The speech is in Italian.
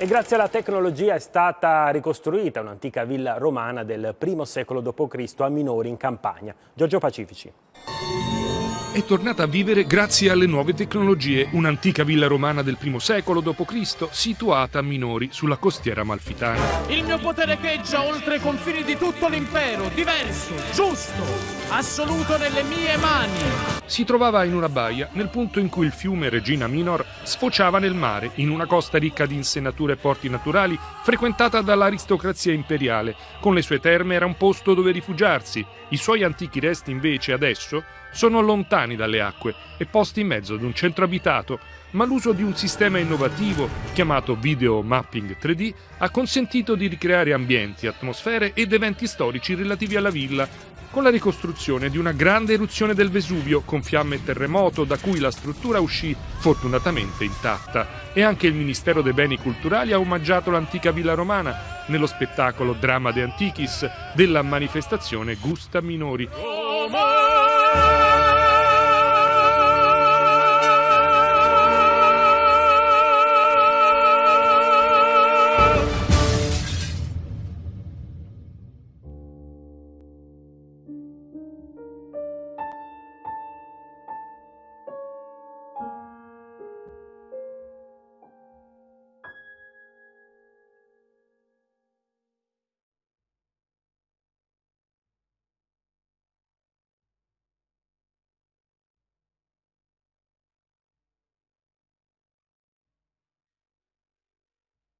E grazie alla tecnologia è stata ricostruita un'antica villa romana del I secolo d.C. a Minori in Campania. Giorgio Pacifici è tornata a vivere grazie alle nuove tecnologie, un'antica villa romana del I secolo d.C. situata a Minori sulla costiera malfitana. Il mio potere echeggia oltre i confini di tutto l'impero, diverso, giusto, assoluto nelle mie mani. Si trovava in una baia nel punto in cui il fiume Regina Minor sfociava nel mare, in una costa ricca di insenature e porti naturali, frequentata dall'aristocrazia imperiale. Con le sue terme era un posto dove rifugiarsi. I suoi antichi resti invece adesso sono lontani dalle acque e posti in mezzo ad un centro abitato, ma l'uso di un sistema innovativo chiamato Video Mapping 3D ha consentito di ricreare ambienti, atmosfere ed eventi storici relativi alla villa, con la ricostruzione di una grande eruzione del Vesuvio con fiamme e terremoto da cui la struttura uscì fortunatamente intatta. E anche il Ministero dei Beni Culturali ha omaggiato l'antica villa romana nello spettacolo Drama de Antichis della manifestazione Gusta Minori.